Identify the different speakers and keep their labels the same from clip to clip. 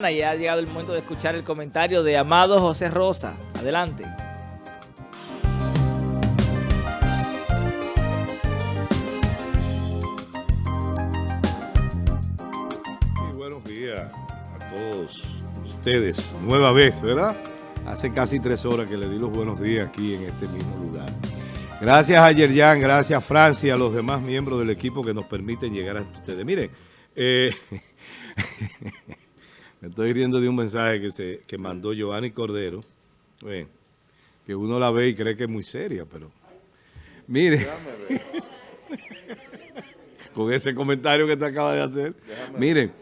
Speaker 1: Y ha llegado el momento de escuchar el comentario de Amado José Rosa. Adelante.
Speaker 2: Muy buenos días a todos ustedes. Nueva vez, ¿verdad? Hace casi tres horas que le di los buenos días aquí en este mismo lugar. Gracias a Yerjan, gracias a Francia, a los demás miembros del equipo que nos permiten llegar a ustedes. Miren, eh, Me estoy riendo de un mensaje que, se, que mandó Giovanni Cordero, que uno la ve y cree que es muy seria, pero... Mire, con ese comentario que te acaba de hacer. Miren,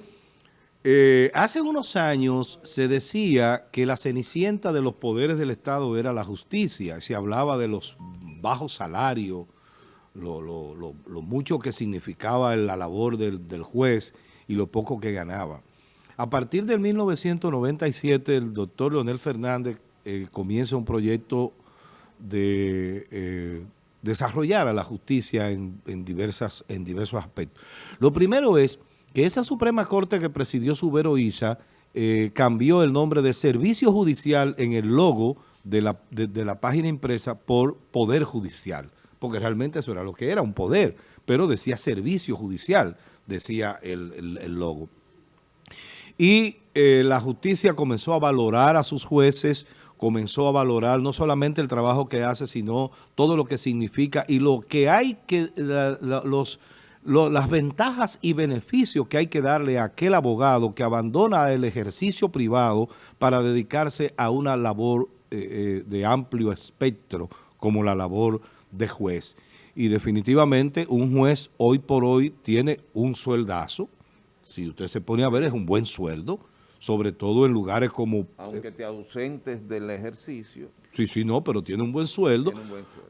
Speaker 2: eh, hace unos años se decía que la cenicienta de los poderes del Estado era la justicia. Se hablaba de los bajos salarios, lo, mucho que significaba la labor del, del juez y lo poco que ganaba. A partir del 1997, el doctor Leonel Fernández eh, comienza un proyecto de eh, desarrollar a la justicia en, diversos aspectos. Lo primero es que esa Suprema Corte que presidió Subero Isa eh, cambió el nombre de Servicio Judicial en el logo de la página impresa por Poder Judicial, porque realmente eso era lo que era, un poder, pero decía Servicio Judicial, decía el logo. Y eh, la justicia comenzó a valorar a sus jueces, comenzó a valorar no solamente el trabajo que hace, sino todo lo que significa y lo que hay que, las ventajas y beneficios que hay que darle a aquel abogado que abandona el ejercicio privado para dedicarse a una labor eh, eh, de amplio espectro como la labor de juez. Y definitivamente un juez hoy por hoy tiene un sueldazo, si usted se pone a ver, es un buen sueldo, sobre todo en lugares como...
Speaker 3: Aunque te ausentes del ejercicio.
Speaker 2: Sí, sí, no, pero tiene un buen sueldo,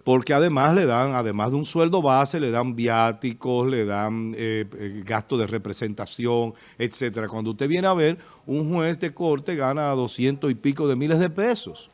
Speaker 2: porque además le dan, además de un sueldo base, le dan viáticos, le dan eh, eh, gastos de representación, etcétera. Cuando usted viene a ver, un juez de corte gana doscientos y pico de miles de pesos,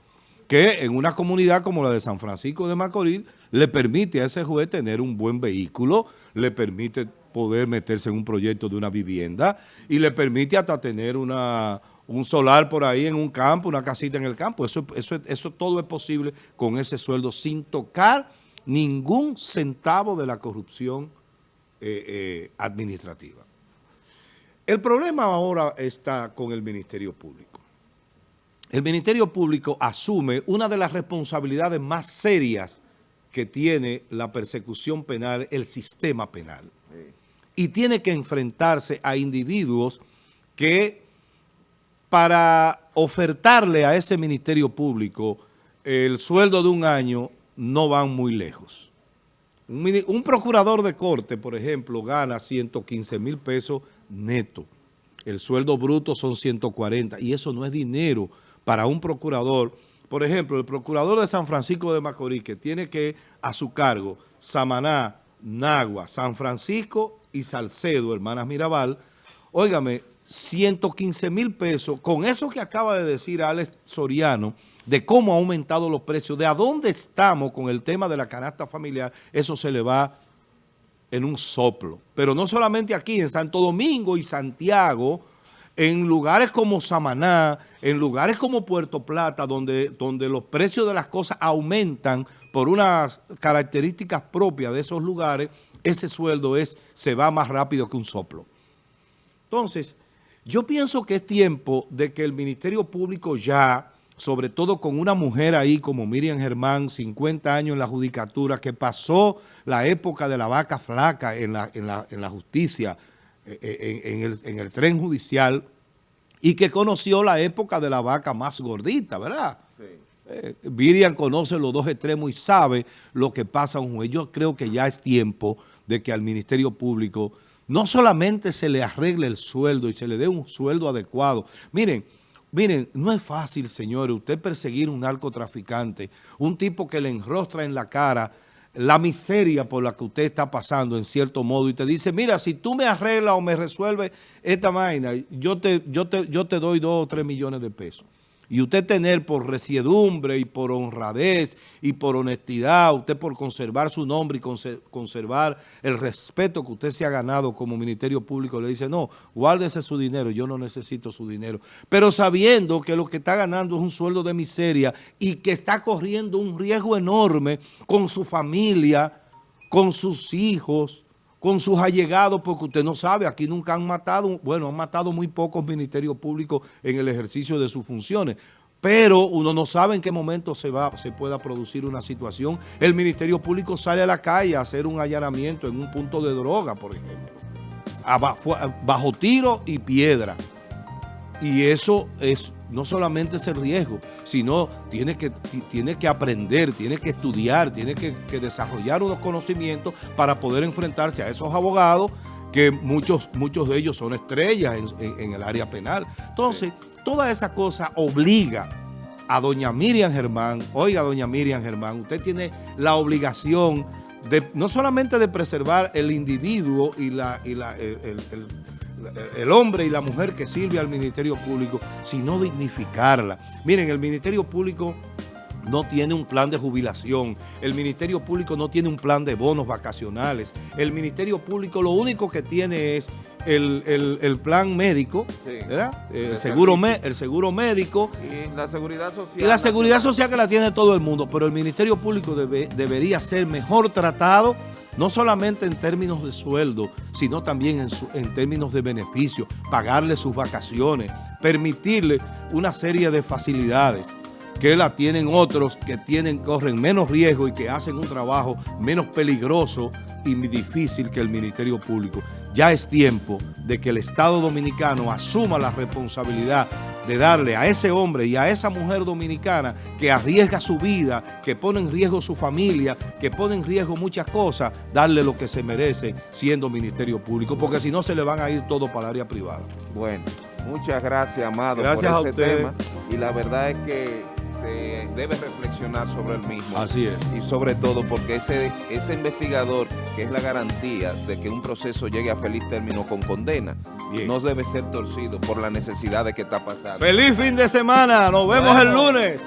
Speaker 2: que en una comunidad como la de San Francisco de Macorís, le permite a ese juez tener un buen vehículo, le permite poder meterse en un proyecto de una vivienda y le permite hasta tener una, un solar por ahí en un campo, una casita en el campo. Eso, eso, eso todo es posible con ese sueldo sin tocar ningún centavo de la corrupción eh, eh, administrativa. El problema ahora está con el Ministerio Público. El Ministerio Público asume una de las responsabilidades más serias que tiene la persecución penal, el sistema penal y tiene que enfrentarse a individuos que para ofertarle a ese Ministerio Público el sueldo de un año no van muy lejos. Un, procurador de corte, por ejemplo, gana 115 mil pesos neto. El sueldo bruto son 140 y eso no es dinero para un procurador. Por ejemplo, el procurador de San Francisco de Macorís que tiene que a su cargo Samaná, Nagua, San Francisco y Salcedo, hermanas Mirabal, óigame, 115 mil pesos, con eso que acaba de decir Alex Soriano, de cómo ha aumentado los precios, de a dónde estamos con el tema de la canasta familiar, eso se le va en un soplo. Pero no solamente aquí, en Santo Domingo y Santiago, en lugares como Samaná, en lugares como Puerto Plata, donde, donde los precios de las cosas aumentan por unas características propias de esos lugares, ese sueldo es, se va más rápido que un soplo. Entonces, yo pienso que es tiempo de que el Ministerio Público ya, sobre todo con una mujer ahí como Miriam Germán, 50 años en la judicatura, que pasó la época de la vaca flaca en la, en la, justicia, eh, eh, en, el, en el tren judicial, y que conoció la época de la vaca más gordita, ¿verdad? Sí. Eh, conoce los dos extremos y sabe lo que pasa a un juez. Yo creo que ya es tiempo de que al Ministerio Público no solamente se le arregle el sueldo y se le dé un sueldo adecuado. Miren, miren, no es fácil, señores, usted perseguir un narcotraficante, un tipo que le enrostra en la cara la miseria por la que usted está pasando en cierto modo y te dice, mira, si tú me arreglas o me resuelves esta vaina, yo te, yo te, yo te doy dos o tres millones de pesos. Y usted tener por resiedumbre y por honradez y por honestidad, usted por conservar su nombre y conservar el respeto que usted se ha ganado como Ministerio Público, le dice, no, guárdese su dinero, yo no necesito su dinero. Pero sabiendo que lo que está ganando es un sueldo de miseria y que está corriendo un riesgo enorme con su familia, con sus hijos, con sus allegados, porque usted no sabe, aquí nunca han matado, bueno, han matado muy pocos ministerios públicos en el ejercicio de sus funciones, pero uno no sabe en qué momento se va se pueda producir una situación. El Ministerio Público sale a la calle a hacer un allanamiento en un punto de droga, por ejemplo, bajo tiro y piedra. Y eso es no solamente ese riesgo, sino tiene que, tiene que aprender, tiene que estudiar, tiene que, desarrollar unos conocimientos para poder enfrentarse a esos abogados que muchos, muchos de ellos son estrellas en, el área penal. Entonces, toda esa cosa obliga a doña Miriam Germán, oiga doña Miriam Germán, usted tiene la obligación de no solamente de preservar el individuo y, la, y la, el el hombre y la mujer que sirve al Ministerio Público, sino dignificarla. Miren, el Ministerio Público no tiene un plan de jubilación, el Ministerio Público no tiene un plan de bonos vacacionales, el Ministerio Público lo único que tiene es el, plan médico, ¿verdad? El, seguro el seguro médico.
Speaker 3: Y la seguridad social.
Speaker 2: Y la seguridad social que la tiene todo el mundo, pero el Ministerio Público debería ser mejor tratado no solamente en términos de sueldo, sino también en, términos de beneficio, pagarle sus vacaciones, permitirle una serie de facilidades que la tienen otros que tienen, corren menos riesgo y que hacen un trabajo menos peligroso y difícil que el Ministerio Público. Ya es tiempo de que el Estado Dominicano asuma la responsabilidad de darle a ese hombre y a esa mujer dominicana que arriesga su vida, que pone en riesgo su familia, que pone en riesgo muchas cosas, darle lo que se merece siendo Ministerio Público, porque si no se le van a ir todo para el área privada.
Speaker 3: Bueno, muchas gracias, Amado,
Speaker 2: gracias
Speaker 3: por
Speaker 2: este tema.
Speaker 3: Y la verdad es que se debe reflexionar sobre el mismo.
Speaker 2: Así es.
Speaker 3: Y sobre todo porque ese, ese investigador, que es la garantía de que un proceso llegue a feliz término con condena, no debe ser torcido por la necesidad de que está pasando.
Speaker 2: ¡Feliz fin de semana! ¡Nos vemos el lunes!